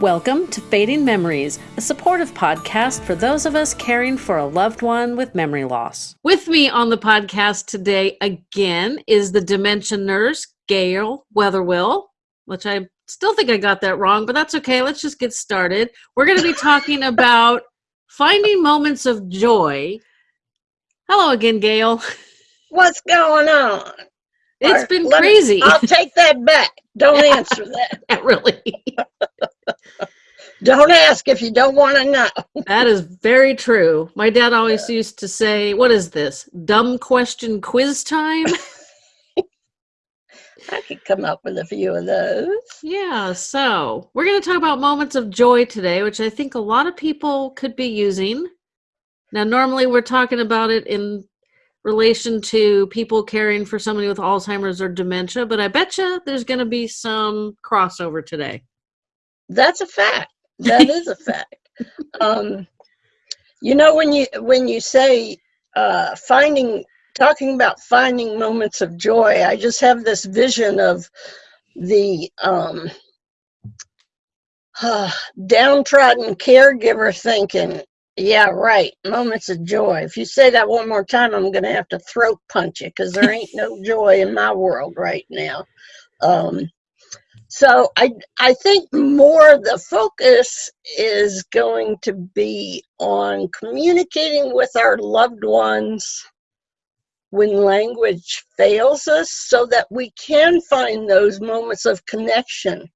Welcome to Fading Memories, a supportive podcast for those of us caring for a loved one with memory loss. With me on the podcast today again is the dementia nurse, Gail Weatherwill, which I still think I got that wrong, but that's okay. Let's just get started. We're going to be talking about finding moments of joy. Hello again, Gail. What's going on? It's been crazy. Me, I'll take that back. Don't answer that. really. Don't ask if you don't want to know. that is very true. My dad always yeah. used to say, What is this? Dumb question quiz time? I could come up with a few of those. Yeah, so we're going to talk about moments of joy today, which I think a lot of people could be using. Now, normally we're talking about it in relation to people caring for somebody with Alzheimer's or dementia, but I bet you there's going to be some crossover today. That's a fact. That is a fact. Um, you know, when you when you say uh, finding, talking about finding moments of joy, I just have this vision of the um, uh, downtrodden caregiver thinking, yeah, right. Moments of joy. If you say that one more time, I'm going to have to throat punch you because there ain't no joy in my world right now. Um, so I I think more the focus is going to be on communicating with our loved ones when language fails us so that we can find those moments of connection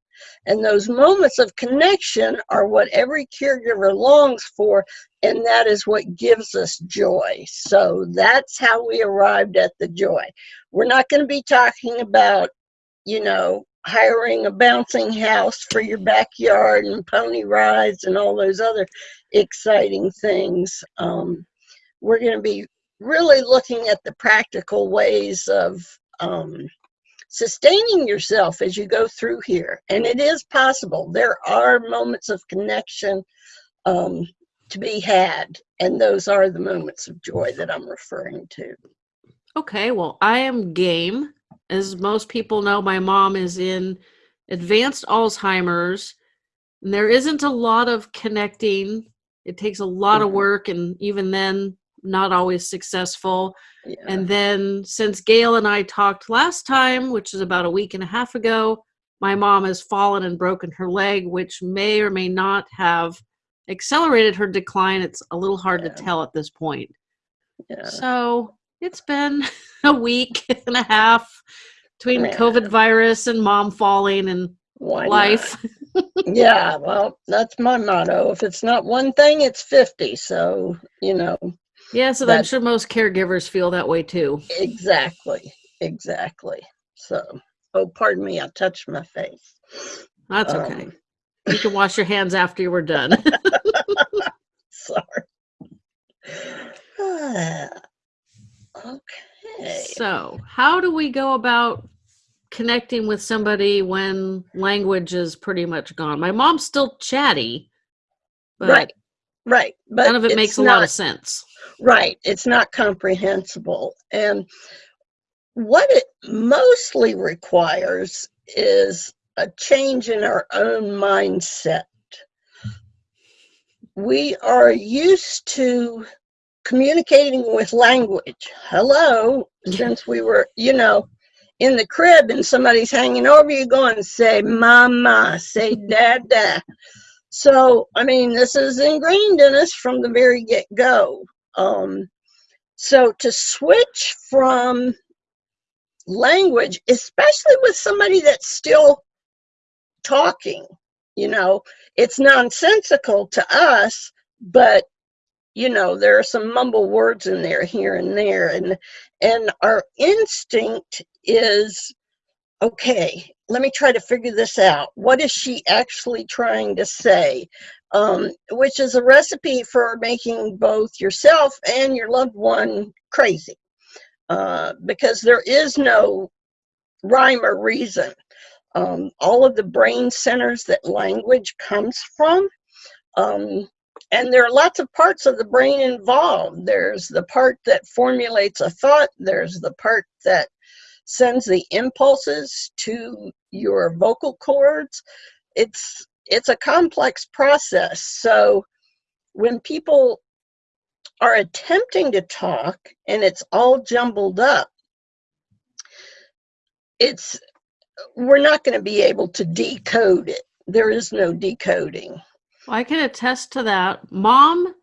and those moments of connection are what every caregiver longs for, and that is what gives us joy. So that's how we arrived at the joy. We're not going to be talking about, you know, hiring a bouncing house for your backyard and pony rides and all those other exciting things. Um, we're going to be really looking at the practical ways of um, sustaining yourself as you go through here. And it is possible. There are moments of connection um, to be had. And those are the moments of joy that I'm referring to. Okay, well, I am game. As most people know, my mom is in advanced Alzheimer's. And there isn't a lot of connecting. It takes a lot mm-hmm. of work. And even then, not always successful. Yeah. And then since Gail and I talked last time, which is about a week and a half ago, my mom has fallen and broken her leg, which may or may not have accelerated her decline. It's a little hard yeah. to tell at this point. Yeah. So it's been a week and a half between yeah. COVID virus and mom falling and Why life. yeah, well, that's my motto. If it's not one thing, it's 50. So, you know, yeah, so I'm sure most caregivers feel that way too. Exactly, exactly. So, oh, pardon me, I touched my face. That's okay. Um, you can wash your hands after you were done. Sorry. okay. So, how do we go about connecting with somebody when language is pretty much gone? My mom's still chatty, right, right, but none of it makes a not, lot of sense. Right. It's not comprehensible. And what it mostly requires is a change in our own mindset. We are used to communicating with language. Hello, since we were, you know, in the crib and somebody's hanging over you going, say mama, say dada. So, I mean, this is ingrained in us from the very get go. Um, so to switch from language, especially with somebody that's still talking, you know, it's nonsensical to us, but you know, there are some mumble words in there here and there, and and our instinct is okay let me try to figure this out. What is she actually trying to say? Um, which is a recipe for making both yourself and your loved one crazy. Uh, because there is no rhyme or reason. Um, all of the brain centers that language comes from, um, and there are lots of parts of the brain involved. There's the part that formulates a thought, there's the part that sends the impulses to your vocal cords. It's it's a complex process. So when people are attempting to talk and it's all jumbled up, it's we're not going to be able to decode it. There is no decoding. I can attest to that. Mom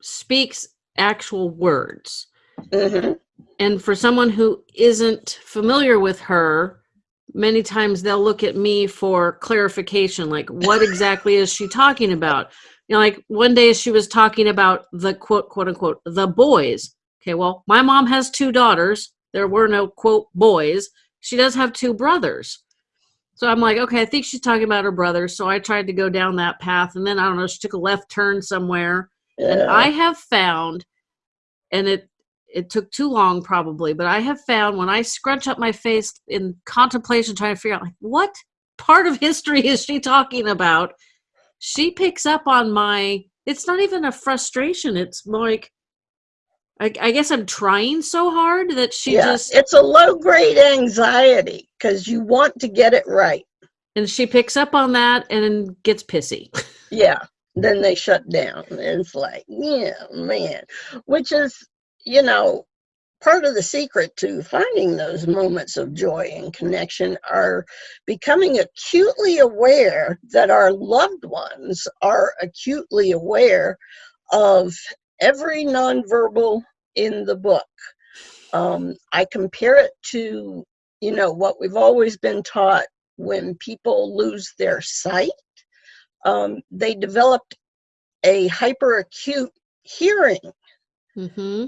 speaks actual words. hmm And for someone who isn't familiar with her, many times they'll look at me for clarification like, what exactly is she talking about? You know, like one day she was talking about the quote, quote unquote, the boys. Okay, well, my mom has two daughters. There were no quote boys. She does have two brothers. So I'm like, okay, I think she's talking about her brother. So I tried to go down that path. And then I don't know, she took a left turn somewhere. And I have found, and it it took too long probably, but I have found when I scrunch up my face in contemplation, trying to figure out like what part of history is she talking about, she picks up on my. It's not even a frustration. It's more like, I, I guess I'm trying so hard that she yeah, just it's a low grade anxiety because you want to get it right. and she picks up on that and gets pissy. Yeah. Then they shut down. It's like, yeah, man. Which is, you know, part of the secret to finding those moments of joy and connection are becoming acutely aware that our loved ones are acutely aware of every nonverbal in the book. Um, I compare it to, you know, what we've always been taught when people lose their sight um, they developed a hyperacute hearing hmm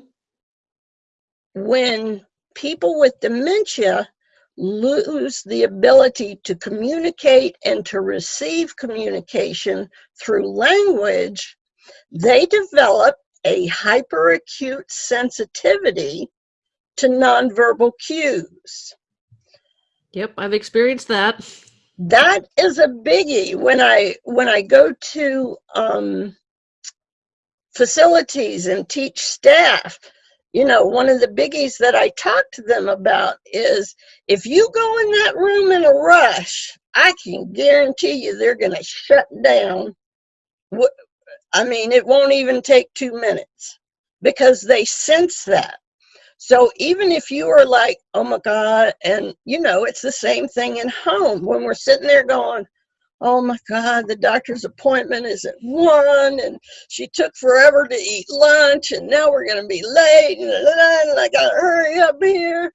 when people with dementia lose the ability to communicate and to receive communication through language, they develop a hyperacute sensitivity to nonverbal cues. Yep, I've experienced that. that is a biggie when i when i go to um facilities and teach staff you know one of the biggies that i talk to them about is if you go in that room in a rush i can guarantee you they're going to shut down i mean it won't even take two minutes because they sense that so even if you are like, oh my God, and you know, it's the same thing in home when we're sitting there going, oh my God, the doctor's appointment is at one, and she took forever to eat lunch, and now we're going to be late, and, I got to hurry up here.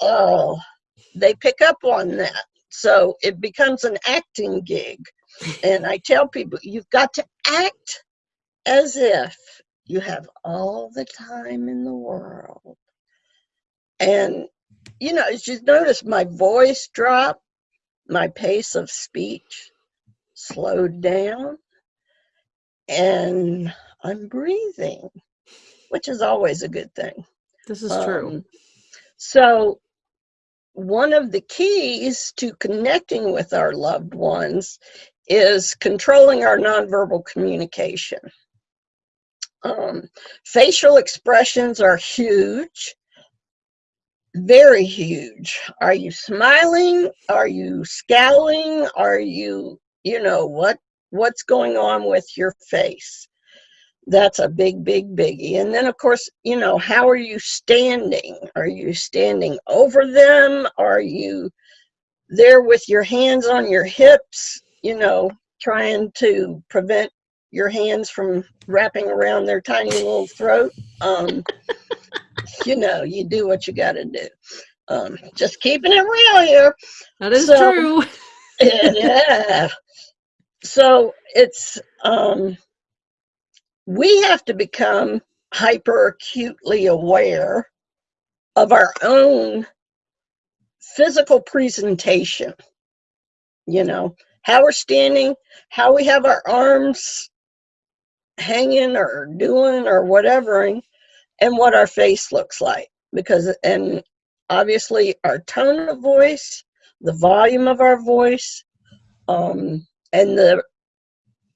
Oh, they pick up on that. So it becomes an acting gig. And I tell people, you've got to act as if you have all the time in the world. And, you know, as you notice, my voice dropped, my pace of speech slowed down, and I'm breathing, which is always a good thing. This is true. Um, so, one of the keys to connecting with our loved ones is controlling our nonverbal communication. Um, facial expressions are huge, very huge. Are you smiling? Are you scowling? Are you, you know, what what's going on with your face? That's a big, big biggie. And then, of course, you know, how are you standing? Are you standing over them? Are you there with your hands on your hips, you know, trying to prevent your hands from wrapping around their tiny little throat? Um, you know, you do what you got to do. Um, just keeping it real here. That is so- true. yeah. So it's um, we have to become hyper acutely aware of our own physical presentation. You know, how we're standing, how we have our arms hanging or doing or whatever, and what our face looks like. Because, and obviously, our tone of voice, the volume of our voice, um, and the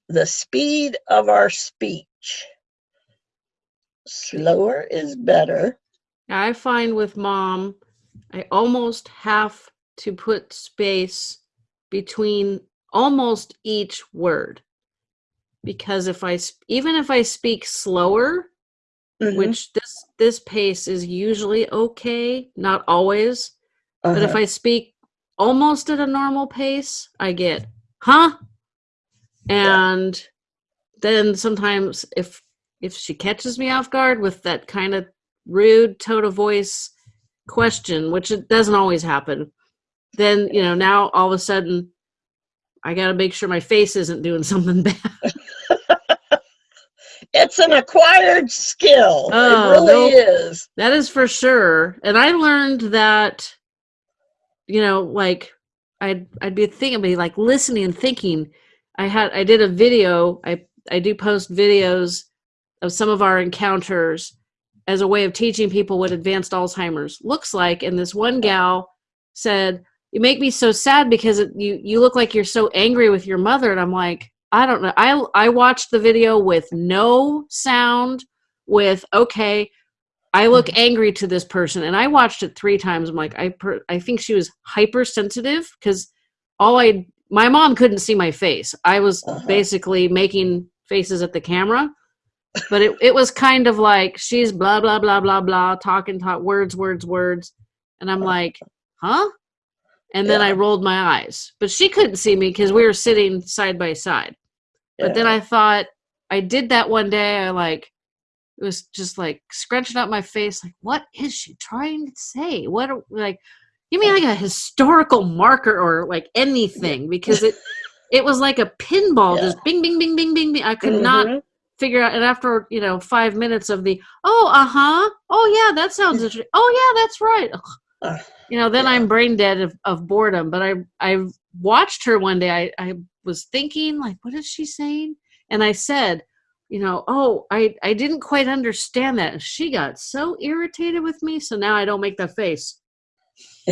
the speed of our speech. Slower is better. I find with mom, I almost have to put space between almost each word because if I even if I speak slower, Mhm. which this this pace is usually okay, not always, but if Uh-huh. I speak almost at a normal pace, I get huh, and then sometimes if if she catches me off guard with that kind of rude tone of voice question, which it doesn't always happen, then you know now all of a sudden I got to make sure my face isn't doing something bad. it's an acquired skill. Oh, it really is. That is for sure. And I learned that, you know, like I'd I'd be thinking, be like listening and thinking. I had I did a video. I I do post videos of some of our encounters as a way of teaching people what advanced Alzheimer's looks like. And this one gal said, "You make me so sad because it, you you look like you're so angry with your mother." And I'm like, I don't know. I I watched the video with no sound. With okay, I look angry to this person, and I watched it three times. I'm like, I per, I think she was hypersensitive because all I my mom couldn't see my face. I was Uh-huh. basically making faces at the camera, but it it was kind of like she's blah blah blah blah blah talking talk words words words, and I'm like, huh? And then I rolled my eyes, but she couldn't see me because we were sitting side by side. But then I thought I did that one day. I like it was just like scrunching up my face, like, what is she trying to say? What are- like give me like a historical marker or like anything because it it was like a pinball, Yeah. just bing bing bing bing bing bing. I could not Mhm. figure out and after you know five minutes of the oh uh-huh oh yeah that sounds interesting oh yeah that's right Ugh. You know then yeah. i'm brain dead of, of boredom but i i watched her one day. I, I was thinking like what is she saying? And i said you know oh i i didn't quite understand that. And she got so irritated with me so now i don't make that face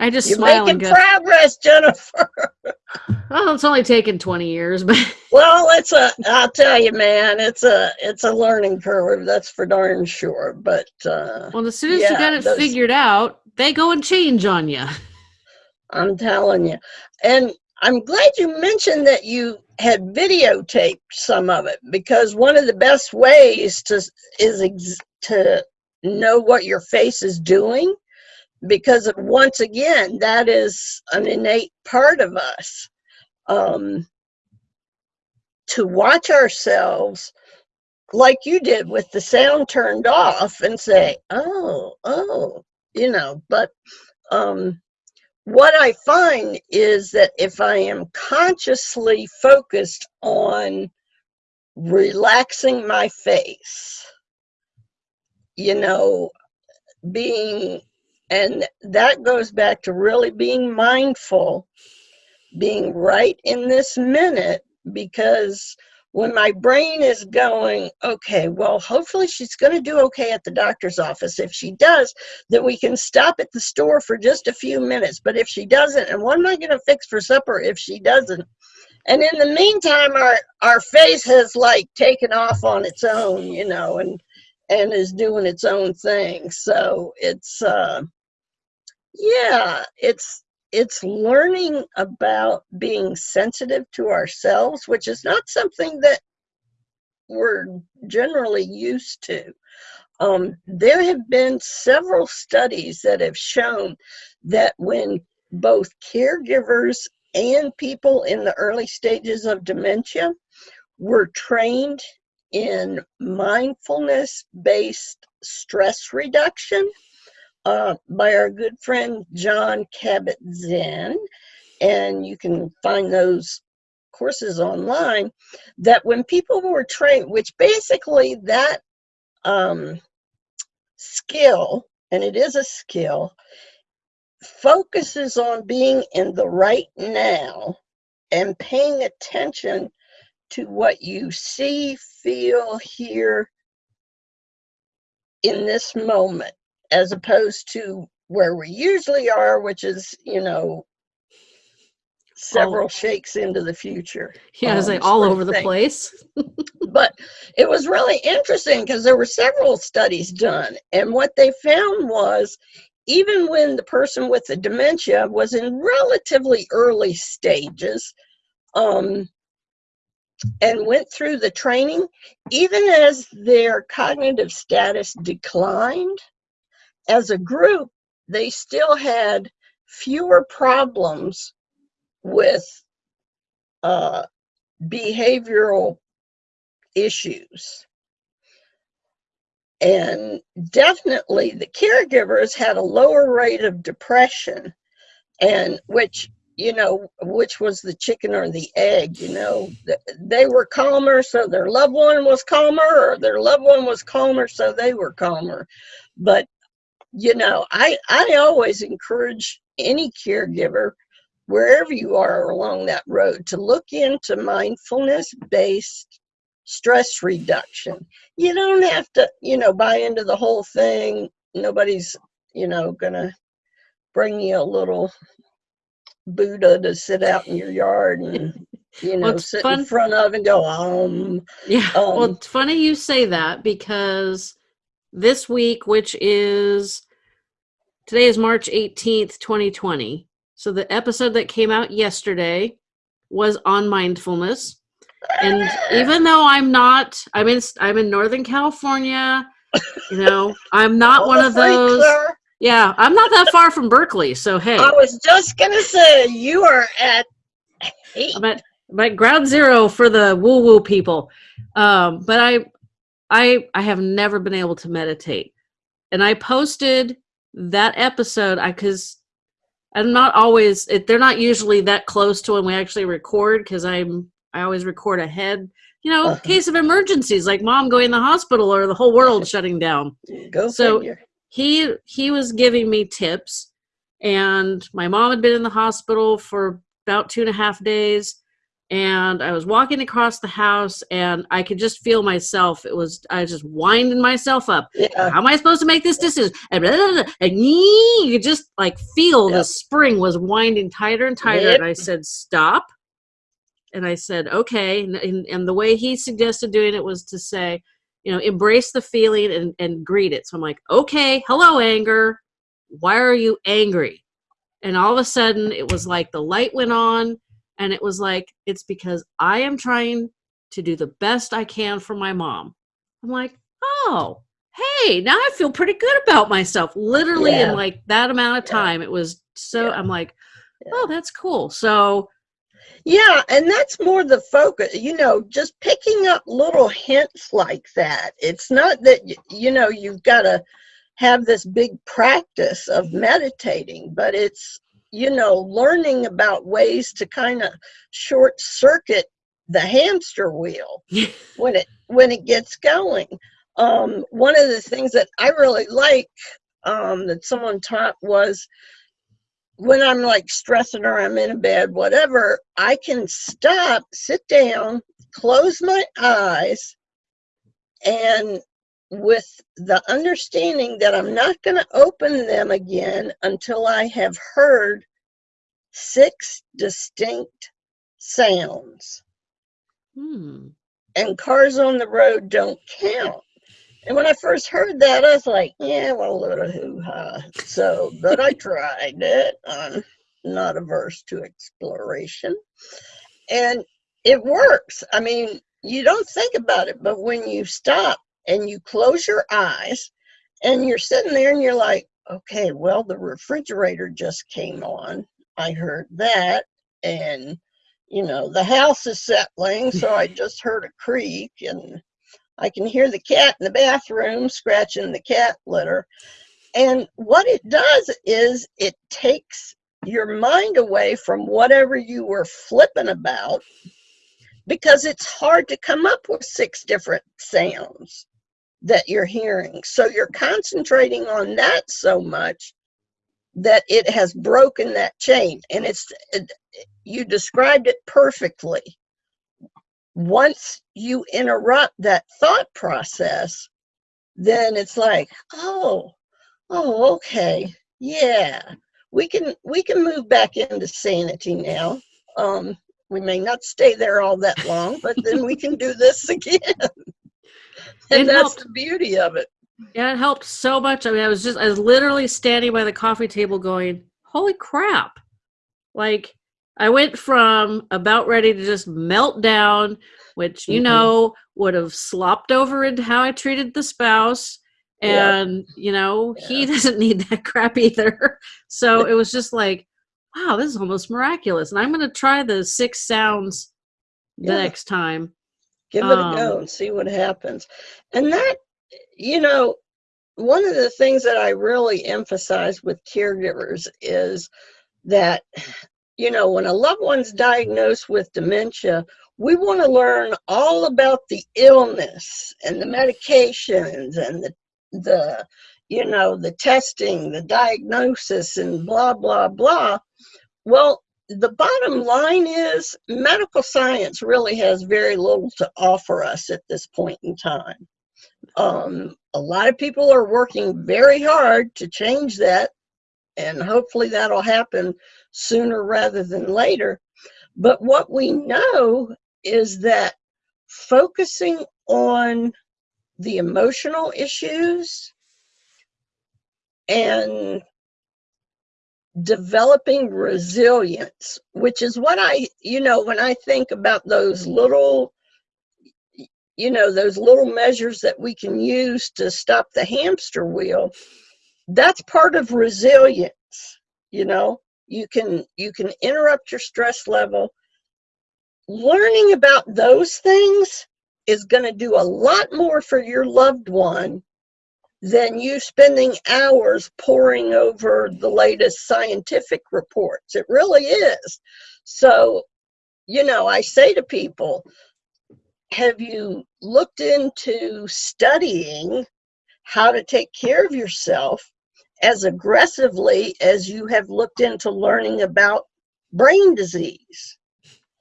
i just You're smile making and go progress, Jennifer. well it's only taken 20 years but Well, it's a. I'll tell you, man. It's a. It's a learning curve. That's for darn sure. But uh, well as soon as you got it those- figured out they go and change on you I'm telling you, and I'm glad you mentioned that you had videotaped some of it because one of the best ways to is ex- to know what your face is doing because once again that is an innate part of us um, to watch ourselves like you did with the sound turned off and say oh oh you know but um, what I find is that if I am consciously focused on relaxing my face, you know, being, and that goes back to really being mindful, being right in this minute, because when my brain is going, okay, well, hopefully she's going to do okay at the doctor's office. If she does, then we can stop at the store for just a few minutes. But if she doesn't, and what am I going to fix for supper if she doesn't? And in the meantime, our our face has like taken off on its own, you know, and and is doing its own thing. So it's uh, yeah, it's it's learning about being sensitive to ourselves, which is not something that we're generally used to. Um, there have been several studies that have shown that when both caregivers and people in the early stages of dementia were trained in mindfulness based stress reduction uh, by our good friend John Cabot Zen, and you can find those courses online. That when people were trained, which basically that um, skill, and it is a skill, focuses on being in the right now and paying attention to what you see, feel, hear in this moment, as opposed to where we usually are, which is, you know, several shakes into the future. yeah i um, like all over the place But it was really interesting because there were several studies done, and what they found was even when the person with the dementia was in relatively early stages um, and went through the training, even as their cognitive status declined, as a group, they still had fewer problems with uh, behavioral issues. And definitely the caregivers had a lower rate of depression, and which, you know, which was the chicken or the egg, you know, they were calmer, so their loved one was calmer, or their loved one was calmer, so they were calmer. But, you know, I, I always encourage any caregiver wherever you are along that road to look into mindfulness based stress reduction. You don't have to, you know, buy into the whole thing. Nobody's, you know, gonna bring you a little Buddha to sit out in your yard and you know Well, sit fun- in front of and go um Yeah. well, Um, it's funny you say that because this week, which is today is March 18th, 2020. So the episode that came out yesterday was on mindfulness. And even though I'm not I'm in I'm in Northern California, you know, I'm not one of those Yeah, I'm not that far from Berkeley, so hey. I was just gonna say you are at eight. I'm at, I'm at ground zero for the woo woo people. Um, but I, I, I have never been able to meditate, and I posted that episode. I because I'm not always. It, they're not usually that close to when we actually record because I'm. I always record ahead. You know, Uh-huh. case of emergencies like mom going to the hospital or the whole world shutting down Go So- figure. he he was giving me tips and my mom had been in the hospital for about two and a half days and i was walking across the house and i could just feel myself. It was i was just winding myself up. Yeah. how am i supposed to make this decision? And, blah, blah, blah, and you could just like feel the spring was winding tighter and tighter. And i said stop. And i said okay. And, and, and the way he suggested doing it was to say you know embrace the feeling and, and greet it. So i'm like okay hello anger. Why are you angry? And all of a sudden it was like the light went on and it was like it's because i am trying to do the best i can for my mom i'm like oh hey now i feel pretty good about myself literally Yeah. in like that amount of Yeah. time it was so Yeah. i'm like oh that's cool so Yeah, and that's more the focus, you know, just picking up little hints like that. It's not that, you know, you've got to have this big practice of meditating, but it's, you know, learning about ways to kind of short circuit the hamster wheel when it when it gets going. Um, one of the things that I really like um, that someone taught was when I'm like stressing or I'm in a bed, whatever, I can stop, sit down, close my eyes, and with the understanding that I'm not going to open them again until I have heard six distinct sounds. hmm. And cars on the road don't count. And when I first heard that, I was like, yeah, what a of hoo ha. So, but I tried it. I'm not averse to exploration. And it works. I mean, you don't think about it, but when you stop and you close your eyes and you're sitting there and you're like, okay, well, the refrigerator just came on. I heard that. And, you know, the house is settling. So I just heard a creak and I can hear the cat in the bathroom scratching the cat litter. And what it does is it takes your mind away from whatever you were flipping about because it's hard to come up with six different sounds that you're hearing. So you're concentrating on that so much that it has broken that chain. And it's, it, you described it perfectly once you interrupt that thought process, then it's like, oh, oh, okay, yeah, we can we can move back into sanity now. Um, we may not stay there all that long, but then we can do this again. And It that's helped. the beauty of it. Yeah, it helped so much. I mean, I was just, I was literally standing by the coffee table going, holy crap. Like, I went from about ready to just melt down, which, you Mhm. know, would have slopped over into how I treated the spouse. Yeah. And, you know, he doesn't need that crap either. So it was just like, wow, this is almost miraculous. And I'm going to try the six sounds the Yeah. next time. Give it a go Um, and see what happens. And that, you know, one of the things that I really emphasize with caregivers is that, you know, when a loved one's diagnosed with dementia, we want to learn all about the illness and the medications and the, the, you know, the testing, the diagnosis, and blah, blah, blah. Well, the bottom line is medical science really has very little to offer us at this point in time. Um, a lot of people are working very hard to change that, and hopefully that'll happen sooner rather than later. But what we know is that focusing on the emotional issues and developing resilience, which is what I, you know, when I think about those little, you know, those little measures that we can use to stop the hamster wheel, that's part of resilience, you know. You can you can interrupt your stress level. Learning about those things is going to do a lot more for your loved one than you spending hours poring over the latest scientific reports. It really is. So, you know, I say to people, have you looked into studying how to take care of yourself as aggressively as you have looked into learning about brain disease?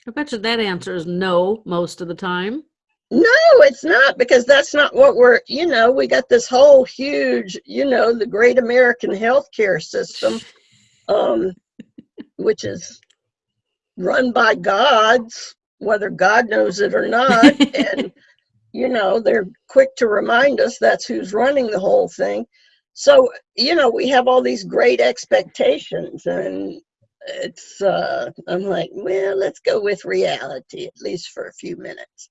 I bet you that answer is no most of the time. No, it's not because that's not what we're, you know, we got this whole huge, you know, the great American healthcare system, um, which is run by gods, whether God knows it or not. and, you know, they're quick to remind us that's who's running the whole thing. So, you know, we have all these great expectations and it's, uh, I'm like, well, let's go with reality, at least for a few minutes.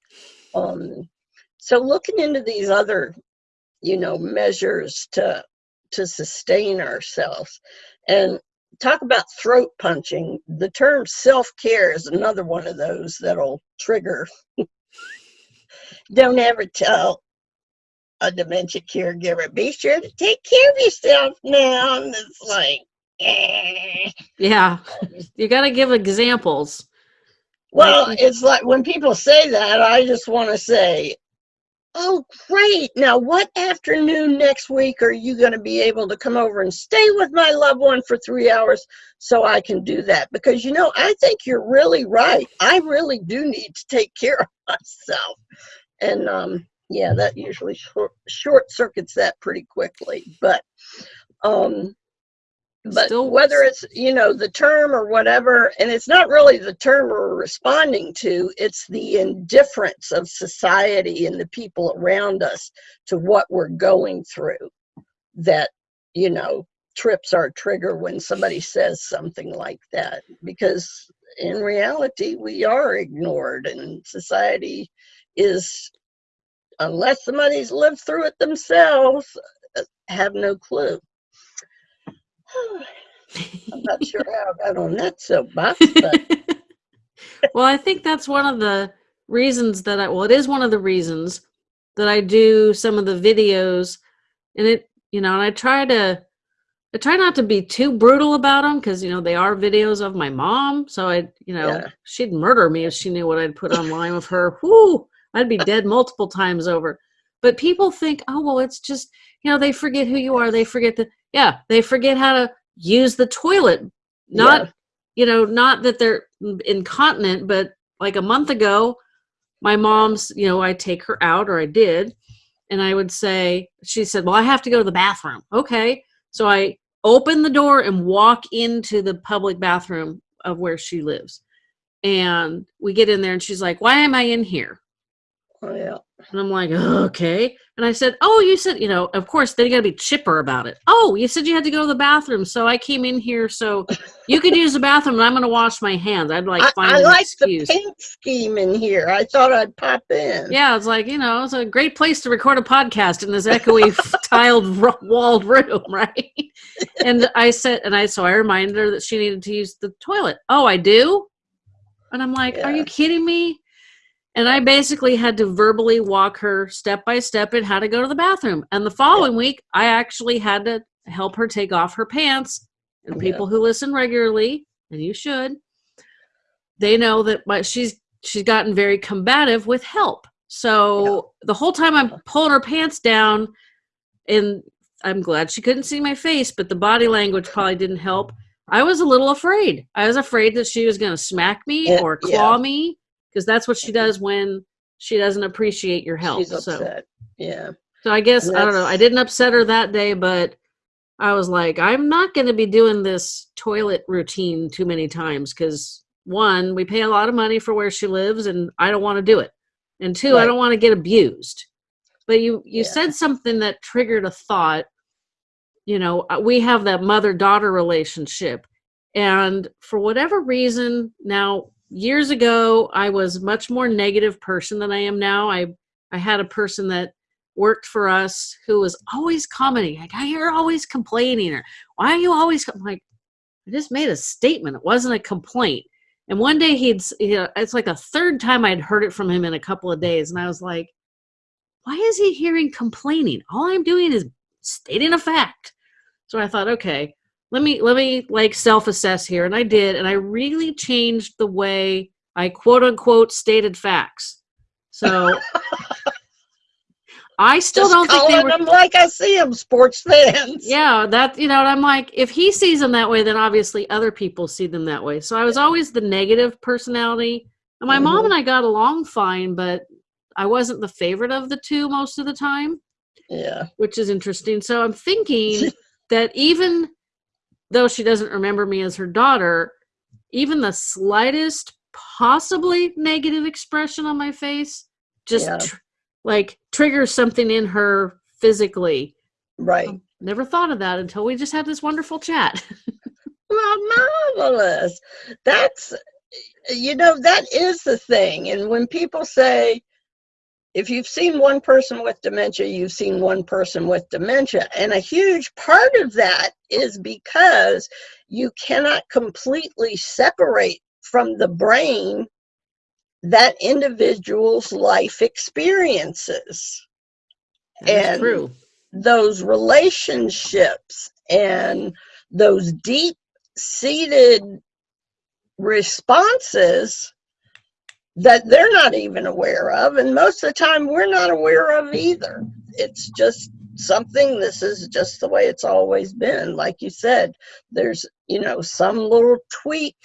Um, so looking into these other, you know, measures to to sustain ourselves, and talk about throat punching. The term self care is another one of those that'll trigger. Don't ever tell a dementia caregiver, be sure to take care of yourself now. And it's like, eh. Yeah, you got to give examples. Well, it's like when people say that, I just want to say, oh, great. Now, what afternoon next week are you going to be able to come over and stay with my loved one for three hours so I can do that? Because, you know, I think you're really right. I really do need to take care of myself. And, um, yeah, that usually short, short circuits that pretty quickly. But, um, but Still- whether it's you know the term or whatever and it's not really the term we're responding to it's the indifference of society and the people around us to what we're going through that you know trips our trigger when somebody says something like that. Because in reality we are ignored and society is unless somebody's lived through it themselves uh, have no clue I'm not sure how I got on that soapbox, but well, I think that's one of the reasons that I, well, it is one of the reasons that I do some of the videos and it, you know, and I try to, I try not to be too brutal about them because, you know, they are videos of my mom. So I, you know, Yeah. she'd murder me if she knew what I'd put online with her. Whoo, I'd be dead multiple times over. But people think, oh, well, it's just, you know, they forget who you are. They forget that, yeah, they forget how to use the toilet. Not, Yeah. you know, not that they're incontinent, but like a month ago, my mom's, you know, I take her out or I did, and I would say, she said, Well, I have to go to the bathroom. Okay. So I open the door and walk into the public bathroom of where she lives. And we get in there and she's like, Why am I in here? Yeah. And I'm like, okay. And I said, oh, you said, you know, of course, they got to be chipper about it. Oh, you said you had to go to the bathroom. So I came in here so you could use the bathroom and I'm going to wash my hands. I'd like I, find I an like excuse. the paint scheme in here. I thought I'd pop in. Yeah, it's like, you know, it's a great place to record a podcast in this echoey tiled walled room, right? And I said, and I, so I reminded her that she needed to use the toilet. Oh, I do? And I'm like, are you kidding me? And I basically had to verbally walk her step by step in how to go to the bathroom. And the following week, I actually had to help her take off her pants. And Yeah. people who listen regularly, and you should, they know that my, she's she's gotten very combative with help. So the whole time I'm pulling her pants down, and I'm glad she couldn't see my face, but the body language probably didn't help. I was a little afraid. I was afraid that she was going to smack me Yeah, or yeah. claw me because that's what she does when she doesn't appreciate your help. She's so, upset. Yeah. so I guess I don't know. I didn't upset her that day, but I was like, I'm not going to be doing this toilet routine too many times because one, we pay a lot of money for where she lives, and I don't want to do it, and two, I don't want to get abused. But you you Yeah. said something that triggered a thought. You know, uh, we have that mother daughter relationship, and for whatever reason, now years ago, I was much more negative person than I am now. I I had a person that worked for us who was always commenting like, "I you're always complaining," or "Why are you always?" I'm like, I just made a statement. It wasn't a complaint. And one day he'd, you uh, know, it's like a third time I'd heard it from him in a couple of days, and I was like, "Why is he hearing complaining? All I'm doing is stating a fact." So I thought, okay, let me let me like self-assess here, and I did, and I really changed the way I quote unquote stated facts. So I still Just don't think they were them like I see them, sports fans. yeah that you know and i'm like if he sees them that way then obviously other people see them that way so i was always the negative personality and my mom Mhm. and i got along fine but i wasn't the favorite of the two most of the time Yeah. which is interesting so i'm thinking that even though she doesn't remember me as her daughter even the slightest possibly negative expression on my face just Yeah. tr- like triggers something in her physically Right. Um, never thought of that until we just had this wonderful chat. Well, marvelous. That's, you know, that is the thing. And when people say, if you've seen one person with dementia, you've seen one person with dementia. And a huge part of that is because you cannot completely separate from the brain that individual's life experiences. That's And- true. those relationships and those deep seated responses that they're not even aware of and most of the time we're not aware of either it's just something this is just the way it's always been like you said there's you know some little tweak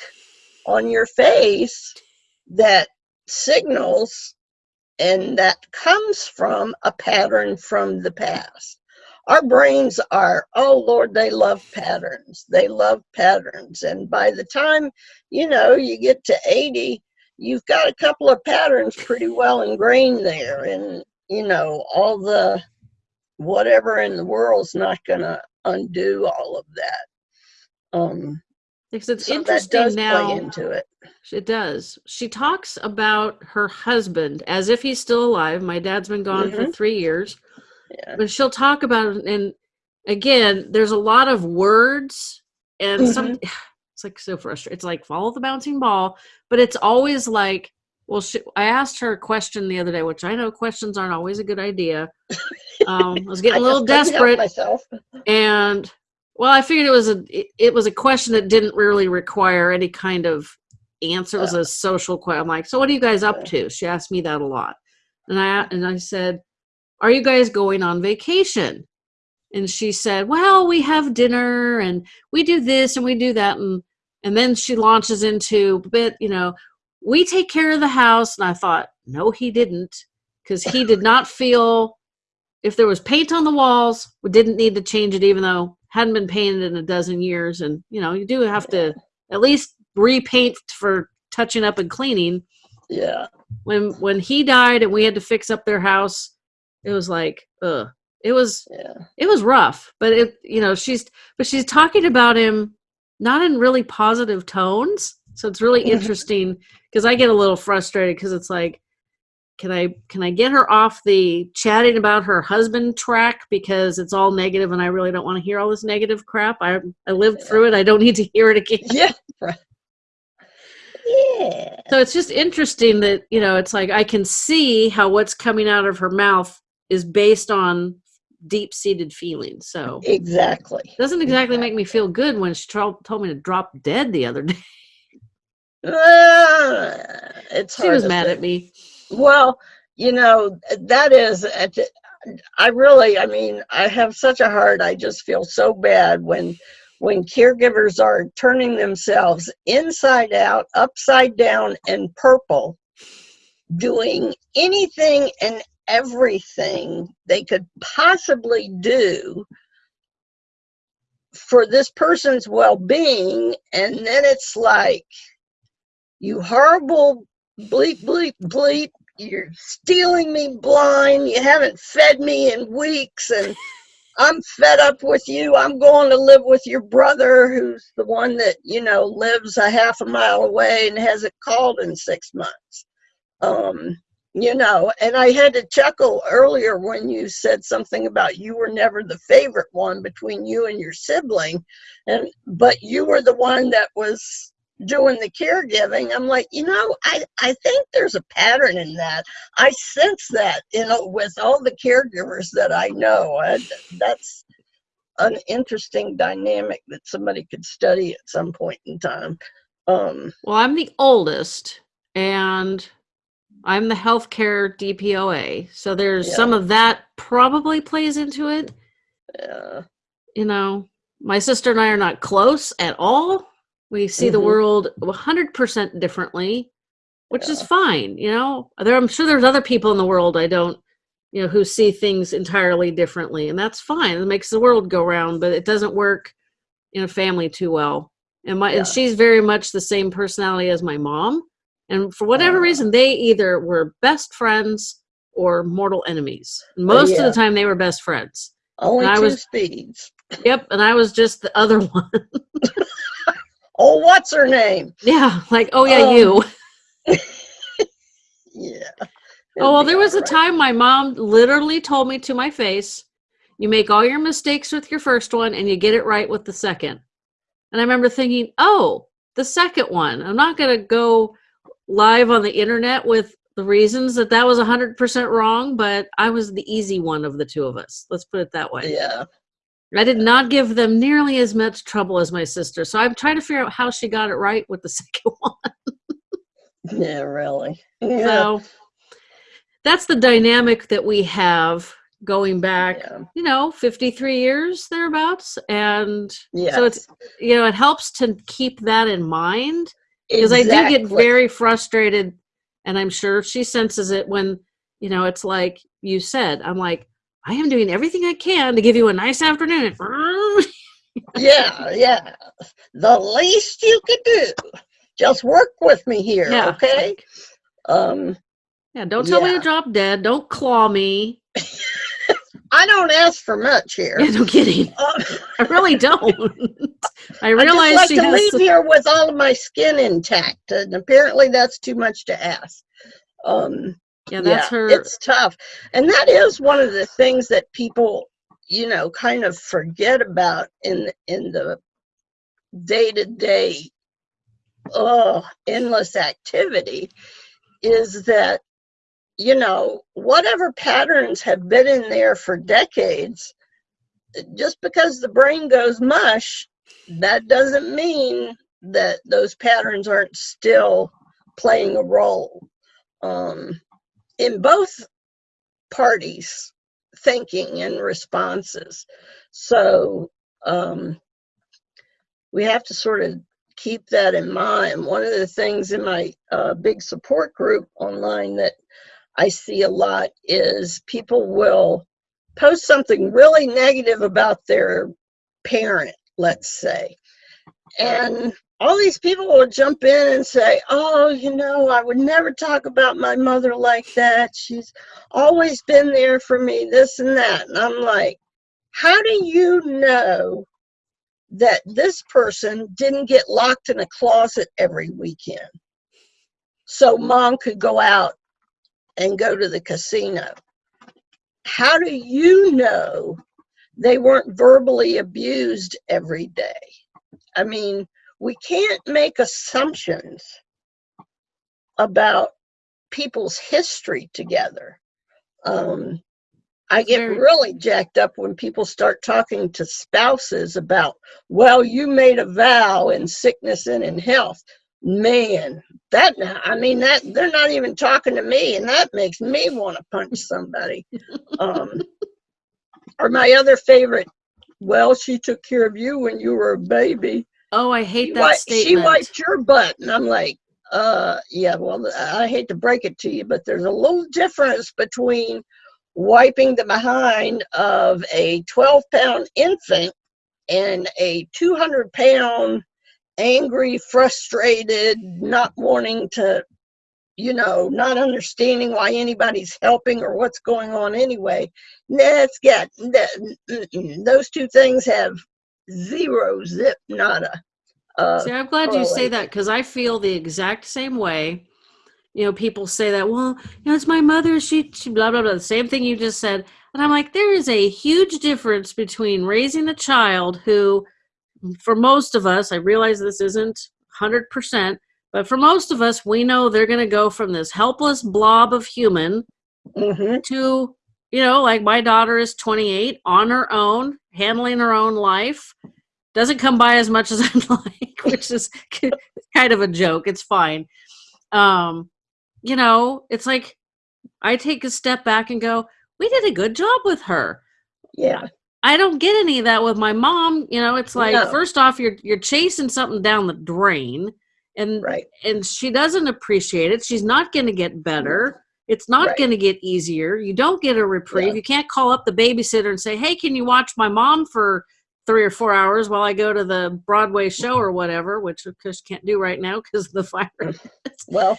on your face that signals and that comes from a pattern from the past. Our brains are, oh Lord, they love patterns. They love patterns. And by the time, you know, you get to 80, you've got a couple of patterns pretty well ingrained there. And, you know, all the whatever in the world's not going to undo all of that. Um, Because it's so that interesting does now. play into it. It does. She talks about her husband as if he's still alive. My dad's been gone for Mhm. three years. Yeah. But she'll talk about it. And again, there's a lot of words and some, it's like so frustrating. It's like follow the bouncing ball, but it's always like, well, she, I asked her a question the other day, which I know questions aren't always a good idea. Um, I was getting a little just couldn't help desperate. myself. and well i figured it was a it, it was a question that didn't really require any kind of answer it was a social question i'm like so what are you guys up to she asked me that a lot and i and i said are you guys going on vacation and she said well we have dinner and we do this and we do that and and then she launches into a bit you know we take care of the house and i thought no he didn't because he did not feel if there was paint on the walls we didn't need to change it even though hadn't been painted in a dozen years and you know you do have to at least repaint for touching up and cleaning Yeah. when when he died and we had to fix up their house, it was like, ugh. It was Yeah. it was rough, but it you know, she's but she's talking about him not in really positive tones. So it's really Mhm. interesting because I get a little frustrated because it's like can I can I get her off the chatting about her husband track because it's all negative and I really don't want to hear all this negative crap. I I lived through it. I don't need to hear it again. Yeah. Right. Yeah. So it's just interesting that, you know, it's like I can see how what's coming out of her mouth is based on deep seated feelings. So Exactly. doesn't exactly make me feel good when she told me to drop dead the other day. Ah, it's She was mad say. at me. Well, you know, that is, I really, I mean, I have such a heart. I just feel so bad when, when caregivers are turning themselves inside out, upside down, and purple, doing anything and everything they could possibly do for this person's well-being, and then it's like, you horrible bleep, bleep, bleep. You're stealing me blind. You haven't fed me in weeks, and I'm fed up with you. I'm going to live with your brother, who's the one that, you know, lives a half a mile away and hasn't called in six months. Um, you know, and I had to chuckle earlier when you said something about you were never the favorite one between you and your sibling, and but you were the one that was doing the caregiving. I'm like you know i i think there's a pattern in that. I sense that you know with all the caregivers that i know. I, that's an interesting dynamic that somebody could study at some point in time. Um Well, I'm the oldest and I'm the healthcare DPOA. So there's Yeah. some of that probably plays into it. uh, You know, my sister and I are not close at all. We see the Mhm. world 100% differently, which is fine. You know, there, I'm sure there's other people in the world I don't, you know, who see things entirely differently. And that's fine. It makes the world go round, but it doesn't work in a family too well. And my Yeah. and she's very much the same personality as my mom. And for whatever reason, they either were best friends or mortal enemies. Most of yeah. the time, they were best friends. only And I was- speeds Yep, and I was just the other one. oh what's her name yeah, like oh yeah, Um, you. yeah Oh well, there was a time my mom literally told me to my face, "You make all your mistakes with your first one, and you get it right with the second. And I remember thinking, "Oh, the second one. I'm not going to go live on the internet with the reasons that that was 100% wrong, but I was the easy one of the two of us. Let's put it that way. yeah I did not give them nearly as much trouble as my sister. So I'm trying to figure out how she got it right with the second one. yeah really yeah So that's the dynamic that we have going back, yeah, you know, 53 years thereabouts. And yes. so it's, you know, it helps to keep that in mind because I do get very frustrated. And I'm sure she senses it when, you know, it's like you said, I'm like, I am doing everything I can to give you a nice afternoon. yeah, yeah. The least you could do, just work with me here, Yeah. okay? Um, Yeah, don't tell me to drop dead. Don't claw me. I don't ask for much here. Yeah, no kidding. Uh, I really don't. I I just like to leave to- here with all of my skin intact, and apparently that's too much to ask. Um, yeah, that's her. It's tough. And that is one of the things that people, you know, kind of forget about in in the day-to-day oh, endless activity is that you know, whatever patterns have been in there for decades, just because the brain goes mush, that doesn't mean that those patterns aren't still playing a role. Um, in both parties thinking and responses. So um, we have to sort of keep that in mind. One of the things in my uh, big support group online that I see a lot is people will post something really negative about their parent, let's say. And all these people will jump in and say, Oh, you know, I would never talk about my mother like that. She's always been there for me, this and that. And I'm like, How do you know that this person didn't get locked in a closet every weekend so mom could go out and go to the casino? How do you know they weren't verbally abused every day? I mean, we can't make assumptions about people's history together. Um, I get really jacked up when people start talking to spouses about, well, you made a vow in sickness and in health. Man, that, I mean, that they're not even talking to me, and that makes me want to punch somebody. Um, or my other favorite, well, she took care of you when you were a baby Oh, I she hate that wi- She wiped your butt, and I'm like, uh, yeah. Well, I hate to break it to you, but there's a little difference between wiping the behind of a 12 pound infant and a 200 pound angry, frustrated, not wanting to, you know, not understanding why anybody's helping or what's going on anyway. That's got that, those two things have zero zip nada. Uh, See, I'm glad you say that because I feel the exact same way. You know, people say that, well, you know, it's my mother, she, she blah, blah, blah, the same thing you just said. And I'm like, there is a huge difference between raising a child who, for most of us, I realize this isn't 100%, but for most of us, we know they're going to go from this helpless blob of human mhm. to you know like my daughter is 28 on her own handling her own life. Doesn't come by as much as i'd like which is kind of a joke it's fine. Um you know it's like i take a step back and go we did a good job with her. Yeah, i don't get any of that with my mom you know it's like No. first off you're you're chasing something down the drain and right. and she doesn't appreciate it. She's not going to get better. It's not Right. going to get easier. You don't get a reprieve. Yeah. You can't call up the babysitter and say, "Hey, can you watch my mom for three or four hours while I go to the Broadway show or whatever?" Which of course can't do right now because of the virus. Well,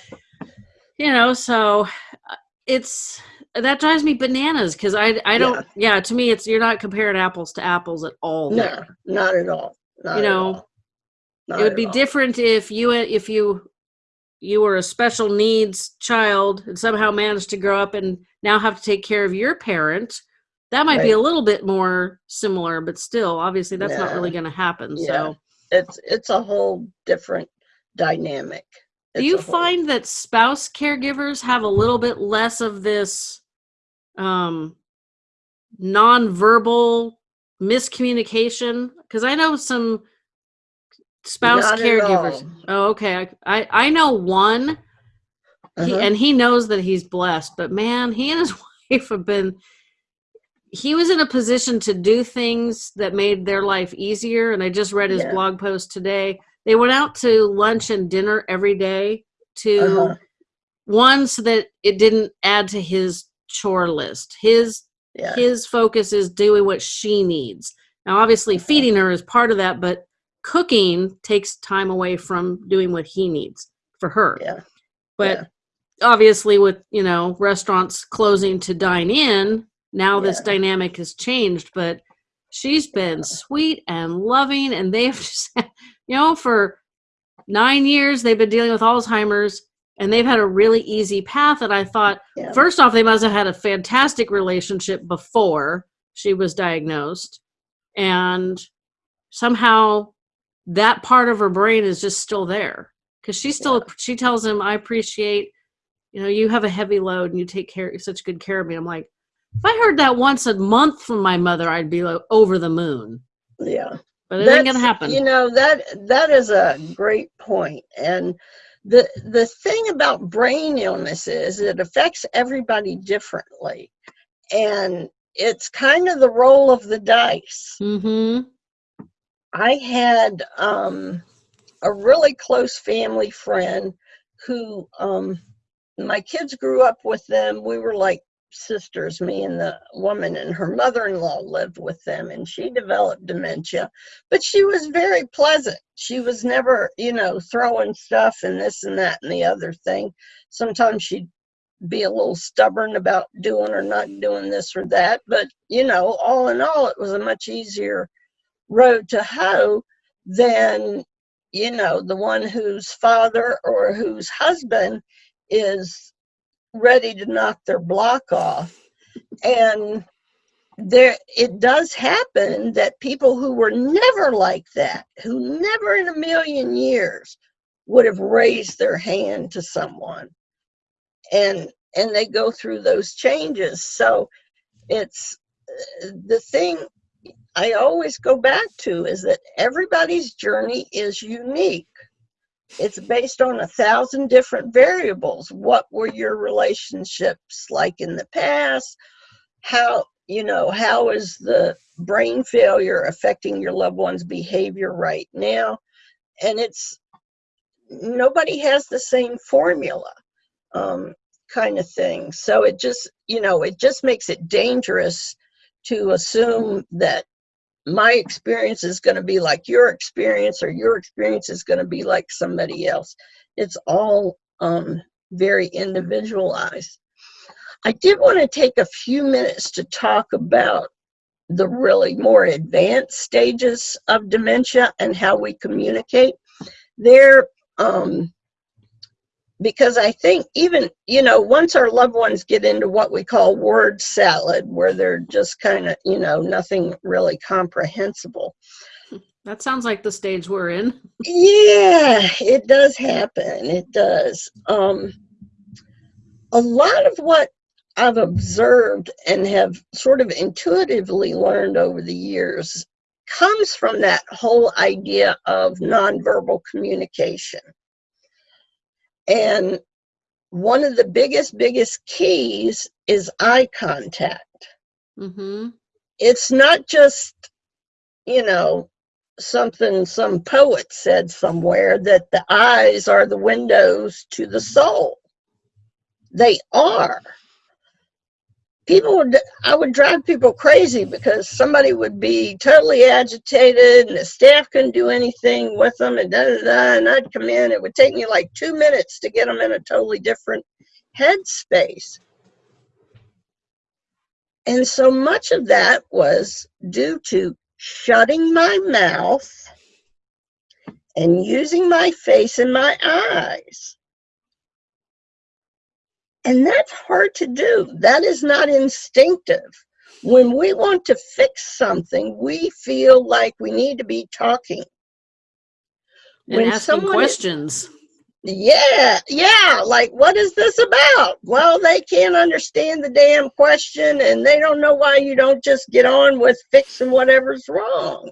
you know, so uh, it's that drives me bananas because I I don't yeah. To me, it's you're not comparing apples to apples at all. no, there. not at all. Not You know. Not it would be all. different if you if you you were a special needs child and somehow managed to grow up and now have to take care of your parent that might be a little bit more similar but still obviously that's not really going to happen Yeah. so It's it's a whole different dynamic. do you find that spouse caregivers have a little bit less of this um nonverbal miscommunication because i know some spouse Not caregivers oh okay I, I i know one Uh-huh. and he knows that he's blessed but man he and his wife have been he was in a position to do things that made their life easier and i just read his Yeah. blog post today they went out to lunch and dinner every day to Uh-huh. one so that it didn't add to his chore list his Yeah. his focus is doing what she needs now obviously feeding her is part of that but cooking takes time away from doing what he needs for her Yeah. but Yeah. obviously with you know restaurants closing to dine in now this dynamic has changed but she's been sweet and loving and they've just you know for nine years they've been dealing with alzheimer's and they've had a really easy path and i thought Yeah. first off they must have had a fantastic relationship before she was diagnosed and somehow that part of her brain is just still there because she still she tells him i appreciate you know you have a heavy load and you take care such good care of me. I'm like if i heard that once a month from my mother i'd be like over the moon. Yeah. but it ain't gonna happen. You know that that is a great point, and the the thing about brain illness is it affects everybody differently, and it's kind of the roll of the dice. mm-hmm I had um, a really close family friend who um, my kids grew up with them. We were like sisters, me and the woman, and her mother in law lived with them, and she developed dementia. But she was very pleasant. She was never, you know, throwing stuff and this and that and the other thing. Sometimes she'd be a little stubborn about doing or not doing this or that. But, you know, all in all, it was a much easier road to hoe than, you know, the one whose father or whose husband is ready to knock their block off. And there it does happen that people who were never like that, who never in a million years would have raised their hand to someone. And and they go through those changes. So it's the thing I always go back to is that everybody's journey is unique. It's based on a thousand different variables. What were your relationships like in the past? How, you know, how is the brain failure affecting your loved one's behavior right now? And it's, nobody has the same formula um, kind of thing. So it just, you know, it just makes it dangerous to assume that my experience is going to be like your experience or your experience is going to be like somebody else. It's all um, very individualized. I did want to take a few minutes to talk about the really more advanced stages of dementia and how we communicate. There, um, because I think even, you know, once our loved ones get into what we call word salad, where they're just kind of, you know, nothing really comprehensible. That sounds like the stage we're in. Yeah, it does happen. It does. Um, a lot of what I've observed and have sort of intuitively learned over the years comes from that whole idea of nonverbal communication. And one of the biggest, biggest keys is eye contact. Mm-hmm. It's not just, you know, something some poet said somewhere that the eyes are the windows to the soul. They are people would i would drive people crazy because somebody would be totally agitated and the staff couldn't do anything with them and da, da, da, and i'd come in. It would take me like two minutes to get them in a totally different headspace. And so much of that was due to shutting my mouth and using my face and my eyes and that's hard to do. That is not instinctive. When we want to fix something, we feel like we need to be talking. And when asking questions. yeah, yeah. Like, what is this about? Well, they can't understand the damn question and they don't know why you don't just get on with fixing whatever's wrong